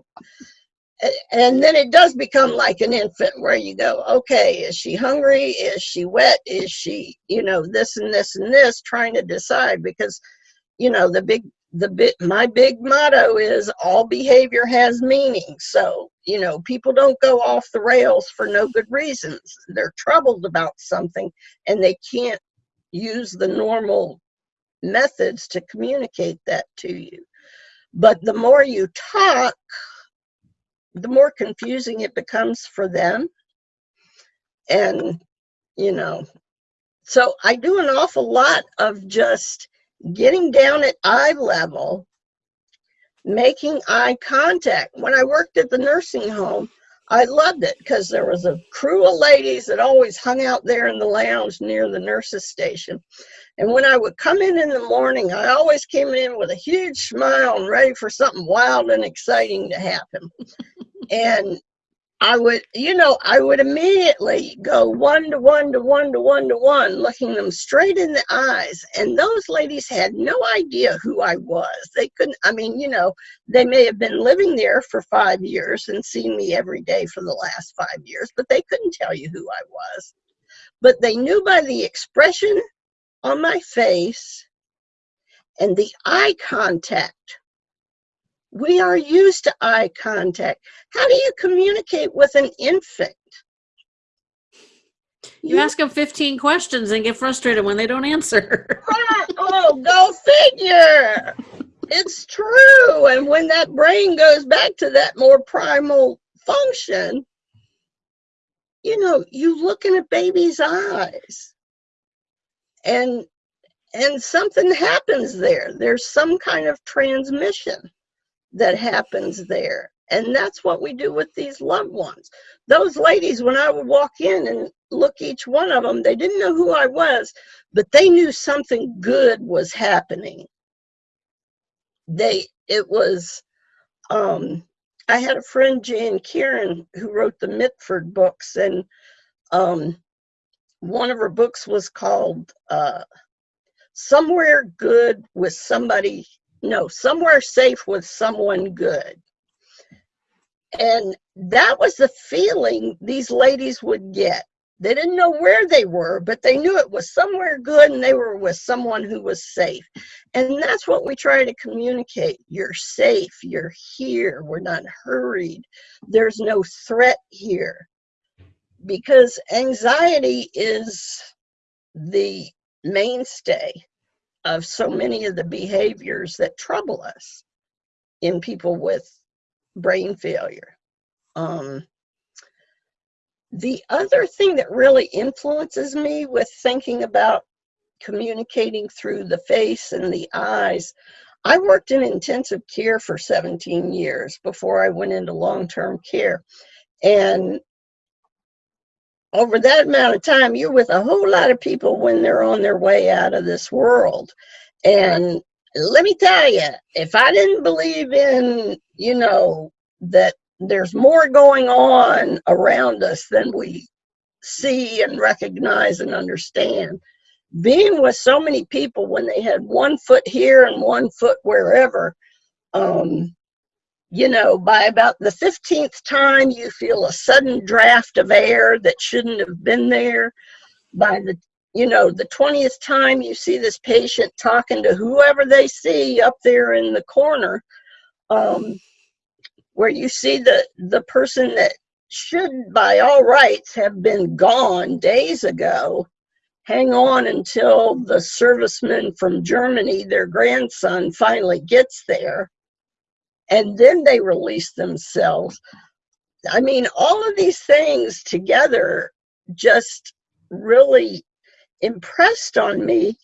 and then it does become like an infant where you go okay is she hungry? Is she wet? Is she you know this and this and this trying to decide because you know the big the bit my big motto is all behavior has meaning. So you know people don't go off the rails for no good reasons. They're troubled about something and they can't use the normal methods to communicate that to you. But the more you talk the more confusing it becomes for them. And, you know, so I do an awful lot of just getting down at eye level, making eye contact. When I worked at the nursing home, I loved it because there was a crew of ladies that always hung out there in the lounge near the nurses station. And when I would come in in the morning, I always came in with a huge smile and ready for something wild and exciting to happen. and I would, you know, I would immediately go one to one to one to one to one, looking them straight in the eyes. And those ladies had no idea who I was. They couldn't, I mean, you know, they may have been living there for five years and seen me every day for the last five years, but they couldn't tell you who I was. But they knew by the expression on my face and the eye contact we are used to eye contact. How do you communicate with an infant? You ask them 15 questions and get frustrated when they don't answer. Oh, go figure. It's true. And when that brain goes back to that more primal function, you know, you look in a baby's eyes and and something happens there. There's some kind of transmission that happens there. And that's what we do with these loved ones. Those ladies, when I would walk in and look each one of them, they didn't know who I was, but they knew something good was happening. They, it was, um, I had a friend, Jan Karon, who wrote the Mitford books, and um, one of her books was called uh, Somewhere Good with Somebody, no, Somewhere Safe with Someone Good. And that was the feeling these ladies would get. They didn't know where they were, but they knew it was somewhere good and they were with someone who was safe. And that's what we try to communicate. You're safe. You're here. We're not hurried. There's no threat here. Because anxiety is the mainstay of so many of the behaviors that trouble us in people with brain failure. Um, the other thing that really influences me with thinking about communicating through the face and the eyes, I worked in intensive care for 17 years before I went into long-term care. And over that amount of time, you're with a whole lot of people when they're on their way out of this world. And let me tell you, if I didn't believe in, you know, that there's more going on around us than we see and recognize and understand. Being with so many people when they had one foot here and one foot wherever, um, you know, by about the 15th time, you feel a sudden draft of air that shouldn't have been there. By the, you know, the 20th time you see this patient talking to whoever they see up there in the corner, um, where you see the, the person that should by all rights have been gone days ago, hang on until the serviceman from Germany, their grandson, finally gets there and then they release themselves. I mean, all of these things together just really impressed on me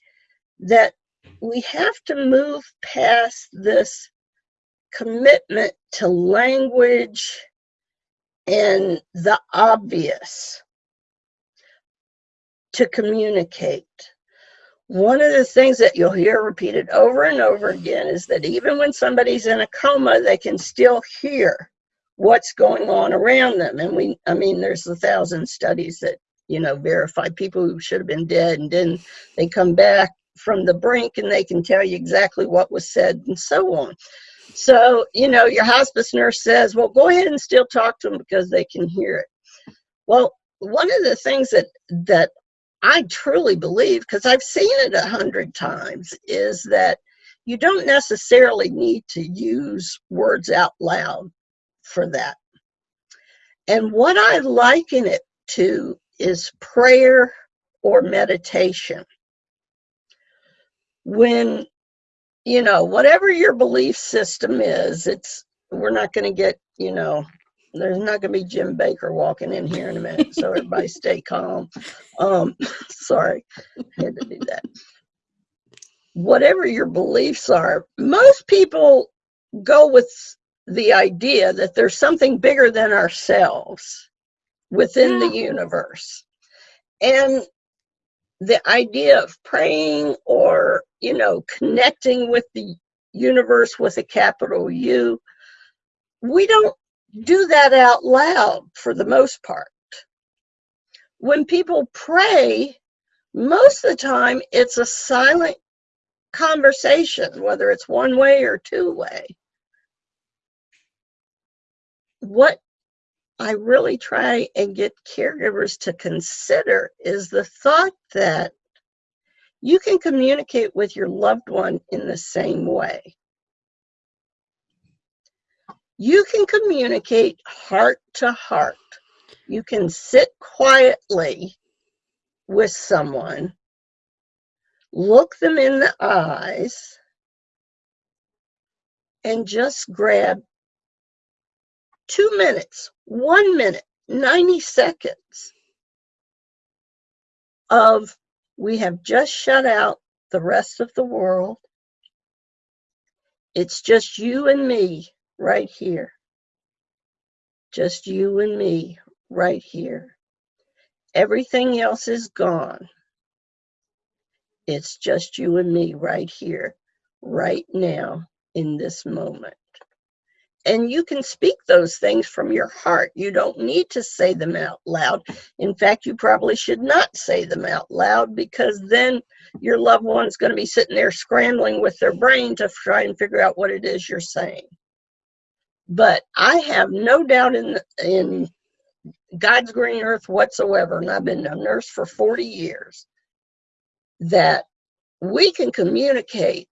that we have to move past this commitment to language and the obvious to communicate one of the things that you'll hear repeated over and over again is that even when somebody's in a coma, they can still hear what's going on around them. And we, I mean, there's a thousand studies that, you know, verify people who should have been dead and then they come back from the brink and they can tell you exactly what was said and so on. So, you know, your hospice nurse says, well, go ahead and still talk to them because they can hear it. Well, one of the things that, that I truly believe, because I've seen it a hundred times, is that you don't necessarily need to use words out loud for that. And what I liken it to is prayer or meditation. When, you know, whatever your belief system is, it's, we're not going to get, you know, there's not going to be Jim Bakker walking in here in a minute, so everybody stay calm. Um, sorry, had to do that. Whatever your beliefs are, most people go with the idea that there's something bigger than ourselves within the universe. And the idea of praying or, you know, connecting with the universe with a capital U, we don't do that out loud for the most part. When people pray, most of the time it's a silent conversation, whether it's one way or two way. What I really try and get caregivers to consider is the thought that you can communicate with your loved one in the same way you can communicate heart to heart. You can sit quietly with someone, look them in the eyes, and just grab two minutes, one minute, 90 seconds of we have just shut out the rest of the world. It's just you and me right here. Just you and me right here. Everything else is gone. It's just you and me right here, right now, in this moment. And you can speak those things from your heart. You don't need to say them out loud. In fact, you probably should not say them out loud because then your loved one's going to be sitting there scrambling with their brain to try and figure out what it is you're saying. But I have no doubt in in God's green earth whatsoever, and I've been a nurse for 40 years, that we can communicate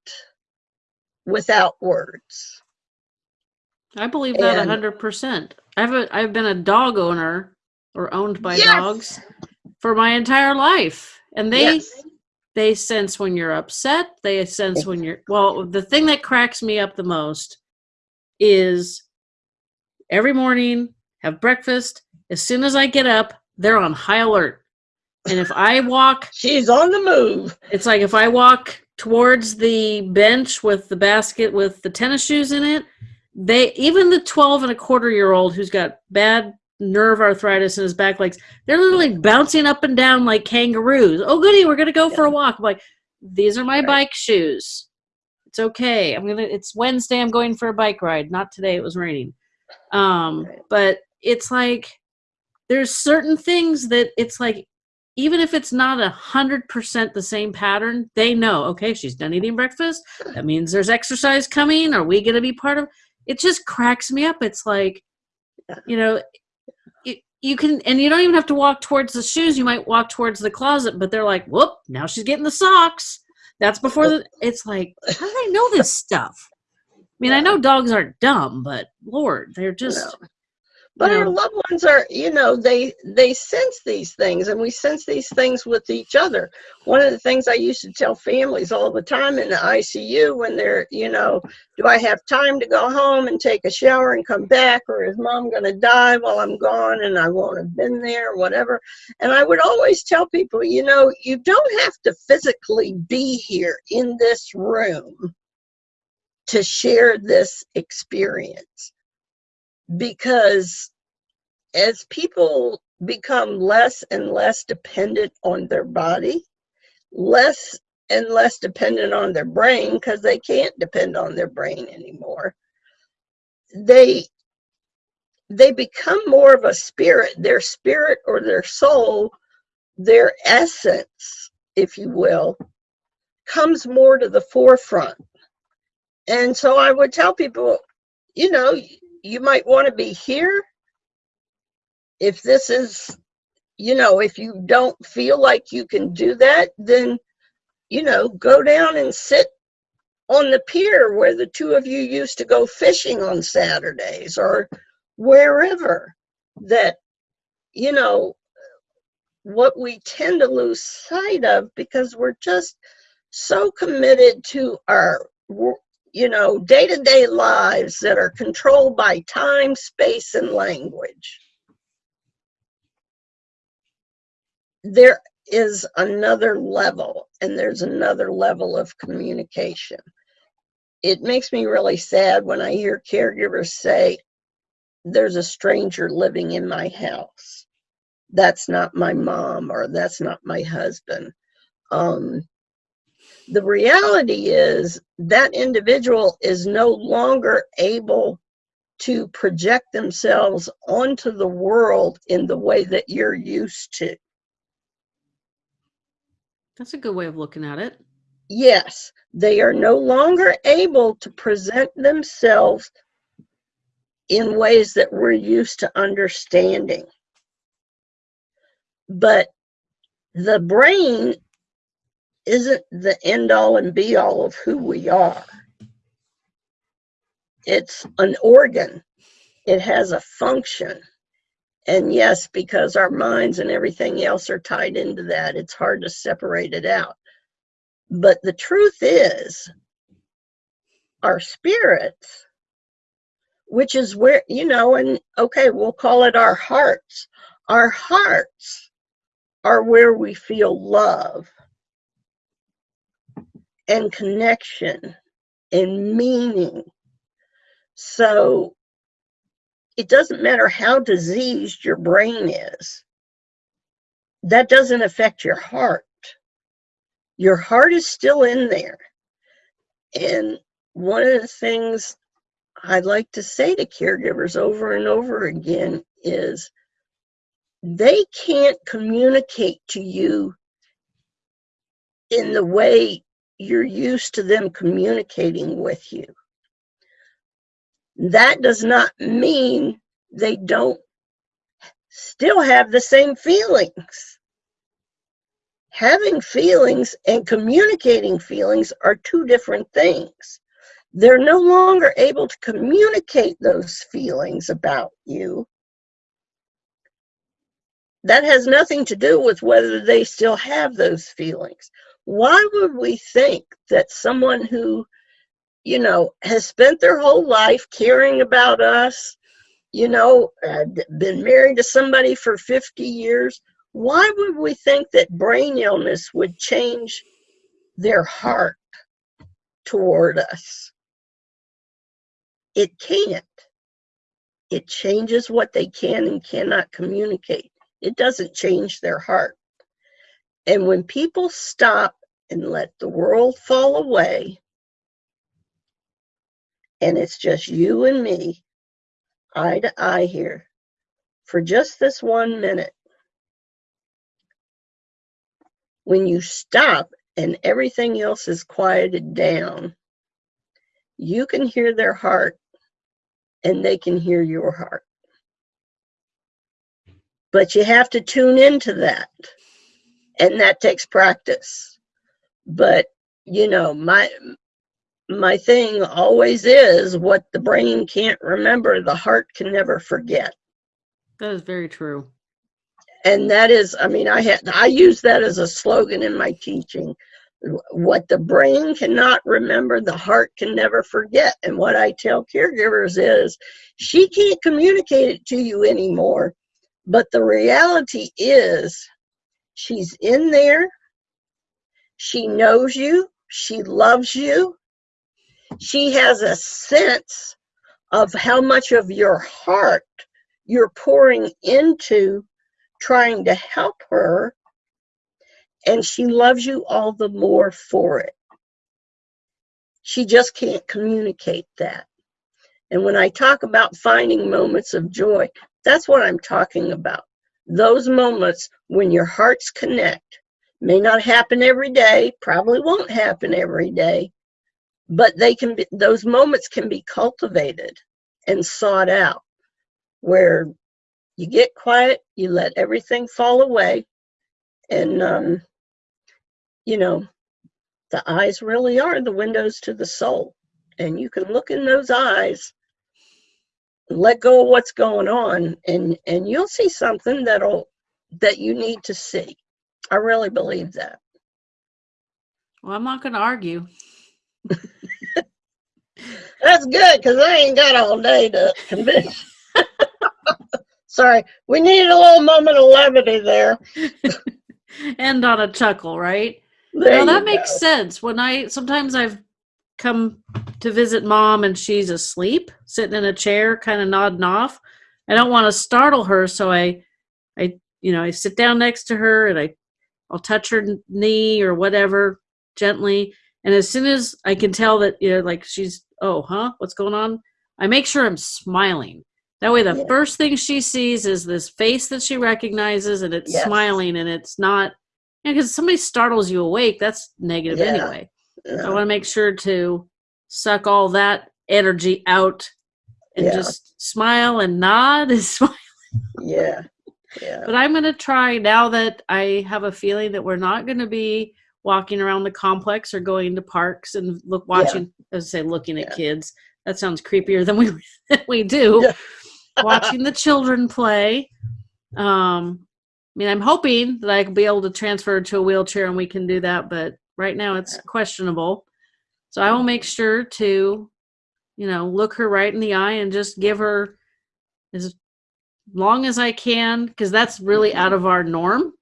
without words. I believe that a And- hundred percent. I've a, I've been a dog owner or owned by Yes. dogs for my entire life, and they Yes. they sense when you're upset. They sense when you're well. The thing that cracks me up the most is every morning have breakfast. As soon as I get up, they're on high alert, and if I walk She's on the move. It's like if I walk towards the bench with the basket with the tennis shoes in it, they even the 12 and a quarter year old who's got bad nerve arthritis in his back legs, they're literally bouncing up and down like kangaroos. Oh goody, we're gonna go for a walk. I'm like, these are my Right. bike shoes. It's okay. I'm gonna it's Wednesday, I'm going for a bike ride. Not today, it was raining. Um, but it's like there's certain things that it's like even if it's not a hundred percent the same pattern, they know, okay, she's done eating breakfast. That means there's exercise coming. Are we gonna be part of it just cracks me up. It's like, you know, you, you can and you don't even have to walk towards the shoes. You might walk towards the closet, but they're like, whoop, now she's getting the socks. That's before the it's like, how do they know this stuff? I mean, I know dogs aren't dumb, but Lord, they're just No. But you our loved ones are, you know, they they sense these things, and we sense these things with each other. One of the things I used to tell families all the time in the ICU when they're, you know, do I have time to go home and take a shower and come back, or is mom going to die while I'm gone and I won't have been there, or whatever? And I would always tell people, you know, you don't have to physically be here in this room to share this experience because as people become less and less dependent on their body, less and less dependent on their brain because they can't depend on their brain anymore. They they become more of a spirit, their spirit or their soul, their essence, if you will, comes more to the forefront. And so I would tell people, you know, you might want to be here if this is you know if you don't feel like you can do that then you know go down and sit on the pier where the two of you used to go fishing on saturdays or wherever that you know what we tend to lose sight of because we're just so committed to our you know day-to-day lives that are controlled by time space and language. There is another level and there's another level of communication. It makes me really sad when i hear caregivers say there's a stranger living in my house. That's not my mom or that's not my husband. Um, the reality is that individual is no longer able to project themselves onto the world in the way that you're used to that's a good way of looking at it. yes, they are no longer able to present themselves in ways that we're used to understanding. But the brain isn't the end all and be all of who we are. It's an organ, it has a function. And yes, because our minds and everything else are tied into that, it's hard to separate it out. But the truth is, our spirits, which is where, you know, and okay, we'll call it our hearts. Our hearts are where we feel love and connection and meaning. So it doesn't matter how diseased your brain is, that doesn't affect your heart. Your heart is still in there. And one of the things I'd like to say to caregivers over and over again is they can't communicate to you in the way you're used to them communicating with you. That does not mean they don't still have the same feelings. Having feelings and communicating feelings are two different things. They're no longer able to communicate those feelings about you. That has nothing to do with whether they still have those feelings why would we think that someone who, you know, has spent their whole life caring about us, you know, been married to somebody for 50 years, why would we think that brain illness would change their heart toward us? It can't. It changes what they can and cannot communicate. It doesn't change their heart. And when people stop and let the world fall away, and it's just you and me, eye to eye here, for just this one minute, when you stop and everything else is quieted down, you can hear their heart and they can hear your heart. But you have to tune into that and that takes practice. But you know my my thing always is what the brain can't remember the heart can never forget. That is very true. And that is i mean i had i use that as a slogan in my teaching. What the brain cannot remember the heart can never forget. And what i tell caregivers is she can't communicate it to you anymore but the reality is She's in there. She knows you. She loves you. She has a sense of how much of your heart you're pouring into trying to help her. And she loves you all the more for it. She just can't communicate that. And when I talk about finding moments of joy, that's what I'm talking about those moments when your hearts connect may not happen every day, probably won't happen every day, but they can be, those moments can be cultivated and sought out where you get quiet, you let everything fall away, and, um, you know, the eyes really are the windows to the soul. And you can look in those eyes let go of what's going on and and you'll see something that'll that you need to see. I really believe that. Well i'm not going to argue. That's good because i ain't got all day to convince sorry we needed a little moment of levity there. End on a chuckle right? There no, that makes go. sense. When i sometimes i've come to visit mom and she's asleep, sitting in a chair, kind of nodding off. I don't want to startle her, so I, I, you know, I sit down next to her and I, I'll touch her knee or whatever gently. And as soon as I can tell that, you know, like she's, oh, huh, what's going on? I make sure I'm smiling. That way, the first thing she sees is this face that she recognizes, and it's yes. smiling, and it's not because you know, somebody startles you awake. That's negative yeah. anyway. Yeah. I want to make sure to suck all that energy out and yeah. just smile and nod and smile. Yeah. Yeah. But I'm going to try now that I have a feeling that we're not going to be walking around the complex or going to parks and look watching yeah. as I say looking at yeah. kids. That sounds creepier than we than we do. Yeah. watching the children play. Um, I mean, I'm hoping that I can be able to transfer to a wheelchair and we can do that, but right now it's questionable. So I will make sure to, you know, look her right in the eye and just give her as long as I can, because that's really out of our norm.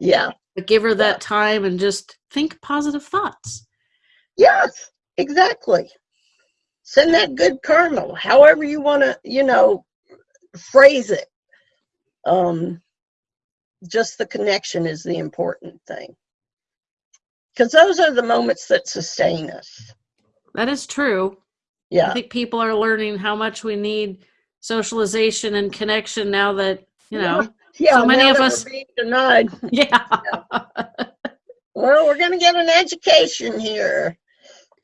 Yeah. But give her that time and just think positive thoughts. Yes, exactly. Send that good karma, however you want to, you know, phrase it. Um, just the connection is the important thing. Because those are the moments that sustain us. That is true. Yeah. I think people are learning how much we need socialization and connection now that, you know, Yeah. So many of us- being denied. yeah. Well, we're going to get an education here.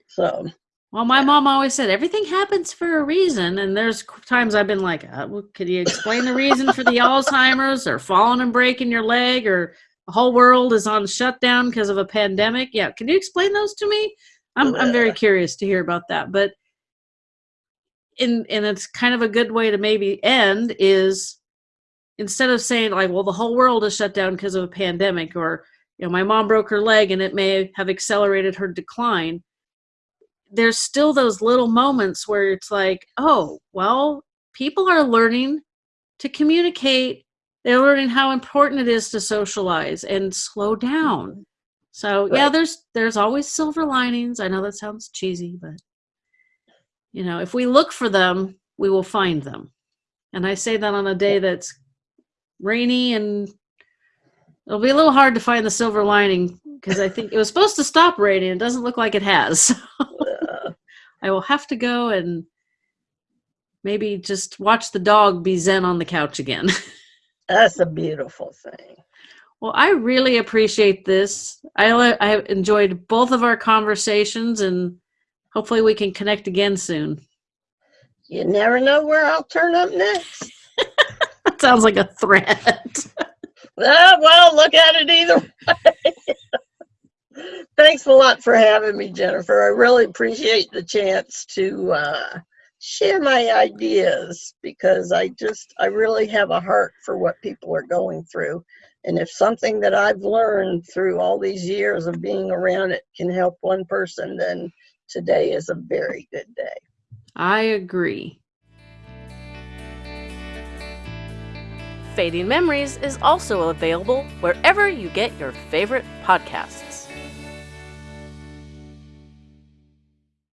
So, Well, my mom always said everything happens for a reason, and there's times I've been like, uh, well, "Could you explain the reason for the Alzheimer's, or falling and breaking your leg, or the whole world is on shutdown because of a pandemic?" Yeah, can you explain those to me? I'm I'm very curious to hear about that. But in and it's kind of a good way to maybe end is instead of saying like, "Well, the whole world is shut down because of a pandemic," or you know, my mom broke her leg and it may have accelerated her decline there's still those little moments where it's like, oh, well, people are learning to communicate. They're learning how important it is to socialize and slow down. So yeah, there's there's always silver linings. I know that sounds cheesy, but you know, if we look for them, we will find them. And I say that on a day that's rainy and it'll be a little hard to find the silver lining because I think it was supposed to stop raining. It doesn't look like it has. I will have to go and maybe just watch the dog be zen on the couch again. that's a beautiful thing. well, I really appreciate this. I I enjoyed both of our conversations and hopefully we can connect again soon. You never know where I'll turn up next. That sounds like a threat. Ah, well, look at it either way. Thanks a lot for having me, Jennifer. I really appreciate the chance to uh, share my ideas because I just, I really have a heart for what people are going through. And if something that I've learned through all these years of being around it can help one person, then today is a very good day. I agree. Fading Memories is also available wherever you get your favorite podcasts.